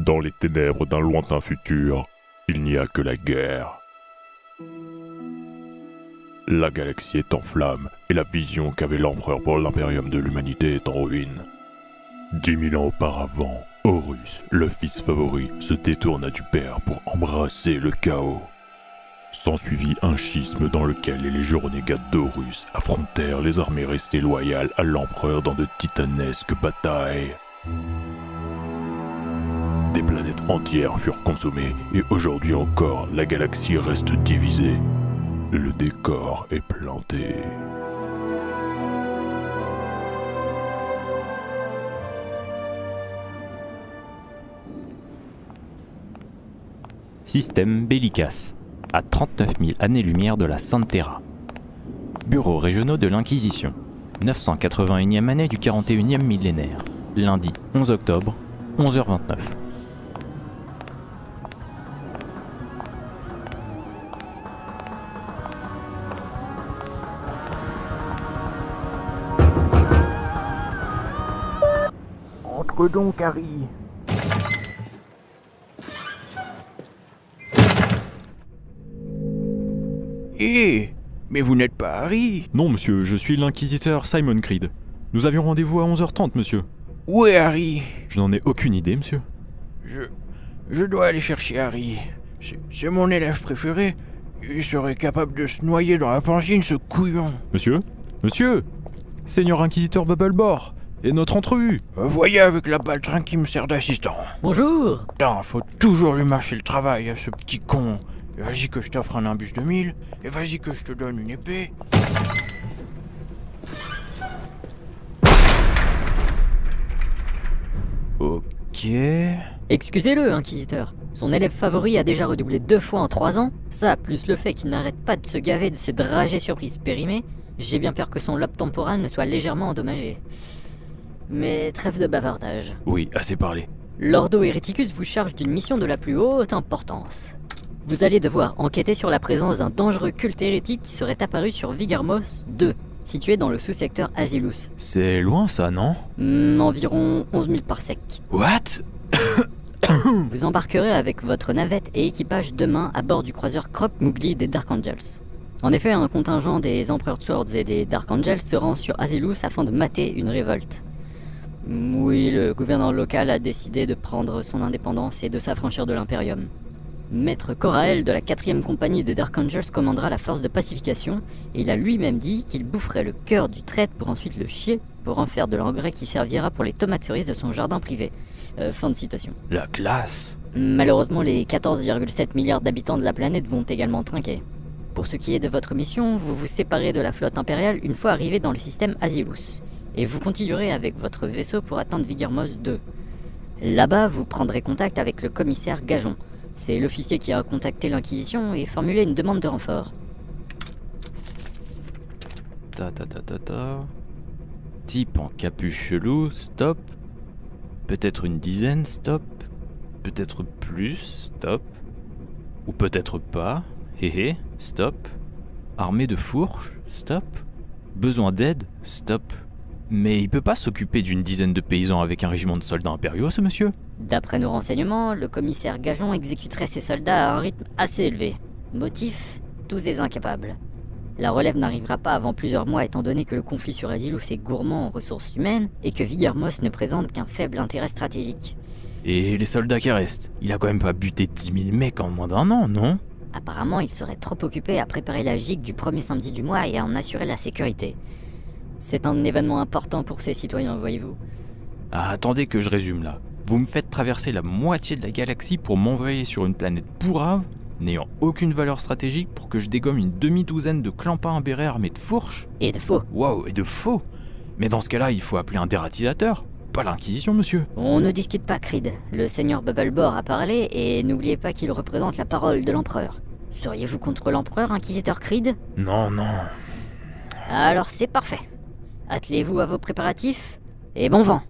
Dans les ténèbres d'un lointain futur, il n'y a que la guerre. La galaxie est en flammes et la vision qu'avait l'empereur pour l'impérium de l'humanité est en ruine. Dix mille ans auparavant, Horus, le fils favori, se détourna du père pour embrasser le chaos. S'ensuivit un schisme dans lequel les légions renégates d'Horus affrontèrent les armées restées loyales à l'empereur dans de titanesques batailles. Planètes entières furent consommées et aujourd'hui encore la galaxie reste divisée. Le décor est planté. Système Bellicas, à 39 000 années-lumière de la Santera. Bureaux régionaux de l'Inquisition, 981e année du 41e millénaire, lundi 11 octobre, 11h29. Donc, Harry. Hé Mais vous n'êtes pas Harry Non, monsieur, je suis l'inquisiteur Simon Creed. Nous avions rendez-vous à 11h30, monsieur. Où est Harry? Je n'en ai aucune idée, monsieur. Je. Je dois aller chercher Harry. C'est c'est mon élève préféré. Il serait capable de se noyer dans la pangine, ce couillon. Monsieur? Monsieur? Seigneur inquisiteur Bubblebore Et notre entrevue Euh, Voyez avec la baltringue qui me sert d'assistant. Bonjour Putain, faut toujours lui mâcher le travail à ce petit con. Vas-y que je t'offre un imbus de mille, et vas-y que je te donne une épée. Ok... Excusez-le, Inquisiteur. Son élève favori a déjà redoublé deux fois en trois ans. Ça, plus le fait qu'il n'arrête pas de se gaver de ses dragées surprises périmées, j'ai bien peur que son lobe temporal ne soit légèrement endommagé. Mais trêve de bavardage. Oui, assez parlé. L'Ordo Hereticus vous charge d'une mission de la plus haute importance. Vous allez devoir enquêter sur la présence d'un dangereux culte hérétique qui serait apparu sur Vigarmos 2, situé dans le sous-secteur Asilus. C'est loin ça, non? Hmm, environ 11 000 parsecs. What? Vous embarquerez avec votre navette et équipage demain à bord du croiseur Crop Moogly des Dark Angels. En effet, un contingent des Empereurs Swords et des Dark Angels se rend sur Asilus afin de mater une révolte. Oui, le gouverneur local a décidé de prendre son indépendance et de s'affranchir de l'Imperium. Maître Corael de la 4ème compagnie des Dark Angels commandera la force de pacification, et il a lui-même dit qu'il boufferait le cœur du traître pour ensuite le chier, pour en faire de l'engrais qui servira pour les tomates cerises de son jardin privé. Euh, fin de citation. La classe Malheureusement, les 14,7 milliards d'habitants de la planète vont également trinquer. Pour ce qui est de votre mission, vous vous séparez de la flotte impériale une fois arrivé dans le système Asilus, et vous continuerez avec votre vaisseau pour atteindre Vigarmos 2. Là-bas, vous prendrez contact avec le commissaire Gajon. C'est l'officier qui a contacté l'Inquisition et formulé une demande de renfort. Ta ta ta ta ta... Type en capuche chelou, stop. Peut-être une dizaine, stop. Peut-être plus, stop. Ou peut-être pas, hé hé, stop. Armée de fourches, stop. Besoin d'aide, stop. Mais il peut pas s'occuper d'une dizaine de paysans avec un régiment de soldats impériaux, ce monsieur D'après nos renseignements, le commissaire Gajon exécuterait ses soldats à un rythme assez élevé. Motif Tous des incapables. La relève n'arrivera pas avant plusieurs mois étant donné que le conflit sur Asilus est gourmand en ressources humaines et que Vigarmos ne présente qu'un faible intérêt stratégique. Et les soldats qui restent? Il a quand même pas buté 10 000 mecs en moins d'un an, non? Apparemment, il serait trop occupé à préparer la gigue du premier samedi du mois et à en assurer la sécurité. C'est un événement important pour ses citoyens, voyez-vous. Ah, attendez que je résume là. Vous me faites traverser la moitié de la galaxie pour m'envoyer sur une planète pourrave, n'ayant aucune valeur stratégique pour que je dégomme une demi-douzaine de clampins imbérés armés de fourches Et de faux. Waouh, et de faux Mais dans ce cas-là, il faut appeler un dératisateur, pas l'Inquisition, monsieur. On ne discute pas, Creed. Le seigneur Bubblebore a parlé et n'oubliez pas qu'il représente la parole de l'empereur. Seriez-vous contre l'empereur, inquisiteur Creed? Non, non. Alors c'est parfait. Attelez-vous à vos préparatifs et bon vent